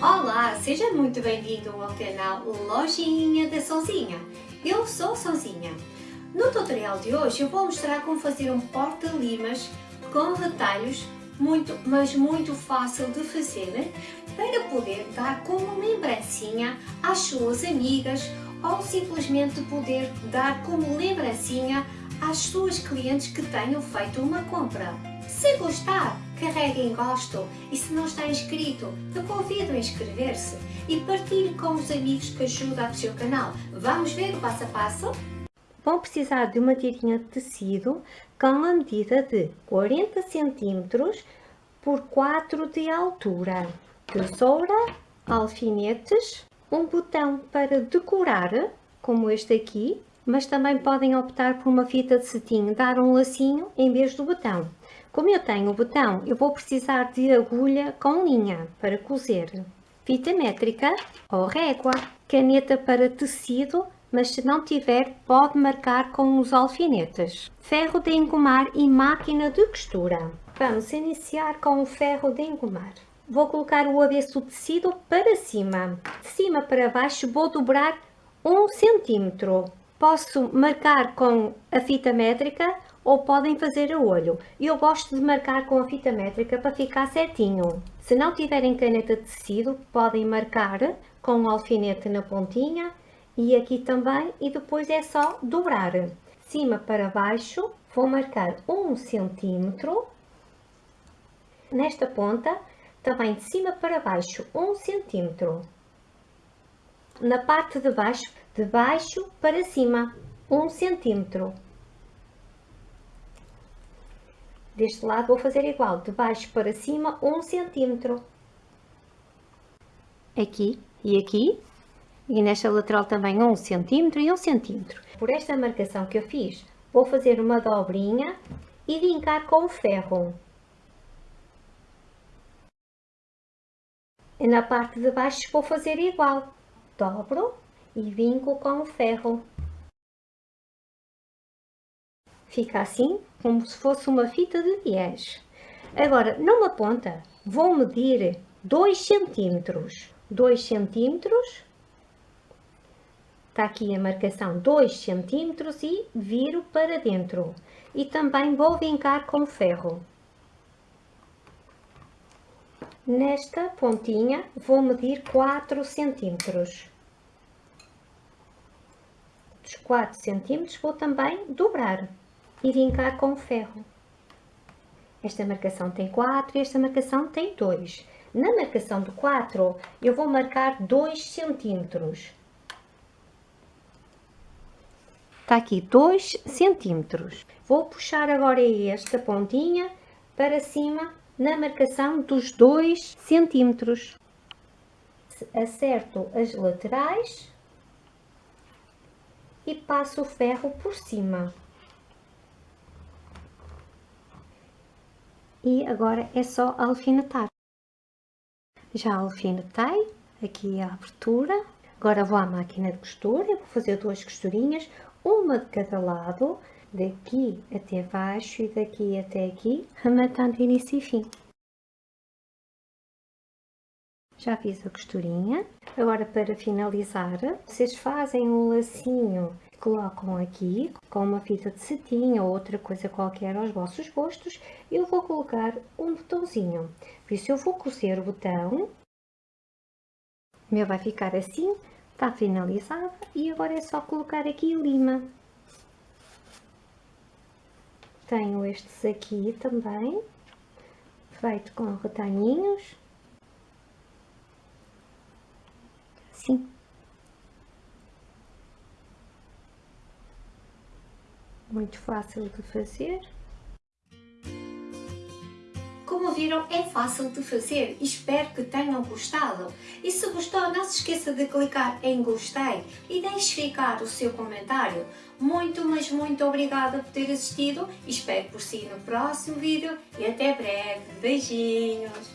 Olá, seja muito bem-vindo ao canal Lojinha da Sonzinha. Eu sou Sonzinha. No tutorial de hoje eu vou mostrar como fazer um porta-limas com retalhos muito, mas muito fácil de fazer para poder dar como lembrancinha às suas amigas ou simplesmente poder dar como lembrancinha às suas clientes que tenham feito uma compra. Se gostar, carregue em gosto e se não está inscrito, eu convido a inscrever-se e partilhe com os amigos que ajudam o seu canal. Vamos ver o passo a passo? Vão precisar de uma tirinha de tecido com a medida de 40 cm por 4 de altura, tesoura, alfinetes, um botão para decorar, como este aqui, mas também podem optar por uma fita de cetim, dar um lacinho em vez do botão. Como eu tenho o botão, eu vou precisar de agulha com linha para cozer, fita métrica ou régua, caneta para tecido, mas se não tiver, pode marcar com os alfinetes, ferro de engomar e máquina de costura. Vamos iniciar com o ferro de engomar. Vou colocar o avesso do tecido para cima. De cima para baixo vou dobrar um centímetro. Posso marcar com a fita métrica ou podem fazer a olho. Eu gosto de marcar com a fita métrica para ficar certinho. Se não tiverem caneta de tecido, podem marcar com o alfinete na pontinha e aqui também e depois é só dobrar. Cima para baixo, vou marcar um centímetro. Nesta ponta, também de cima para baixo, um centímetro. Na parte de baixo, de baixo para cima, um centímetro. Deste lado vou fazer igual, de baixo para cima, um centímetro. Aqui e aqui, e nesta lateral também um centímetro e um centímetro. Por esta marcação que eu fiz, vou fazer uma dobrinha e vincar com o ferro. E na parte de baixo vou fazer igual, dobro e vinco com o ferro. Fica assim, como se fosse uma fita de 10. Agora, numa ponta, vou medir 2 centímetros. 2 centímetros. Está aqui a marcação 2 centímetros e viro para dentro. E também vou vincar com ferro. Nesta pontinha vou medir 4 centímetros dos 4 cm vou também dobrar e vincar com ferro. Esta marcação tem 4 e esta marcação tem 2. Na marcação do 4 eu vou marcar 2 cm. Está aqui 2 cm. Vou puxar agora esta pontinha para cima na marcação dos 2 cm. Acerto as laterais e passo o ferro por cima. E agora é só alfinetar. Já alfinetei, aqui a abertura. Agora vou à máquina de costura, vou fazer duas costurinhas, uma de cada lado, daqui até baixo e daqui até aqui, rematando início e fim. Já fiz a costurinha. Agora para finalizar, vocês fazem um lacinho, colocam aqui com uma fita de cetim ou outra coisa qualquer aos vossos gostos. Eu vou colocar um botãozinho. Por isso eu vou cozer o botão. O meu vai ficar assim, está finalizado e agora é só colocar aqui lima. Tenho estes aqui também, feito com retalhinhos. assim. Muito fácil de fazer. Como viram, é fácil de fazer. Espero que tenham gostado. E se gostou, não se esqueça de clicar em gostei e deixe ficar o seu comentário. Muito, mas muito obrigada por ter assistido. Espero por si no próximo vídeo e até breve. Beijinhos!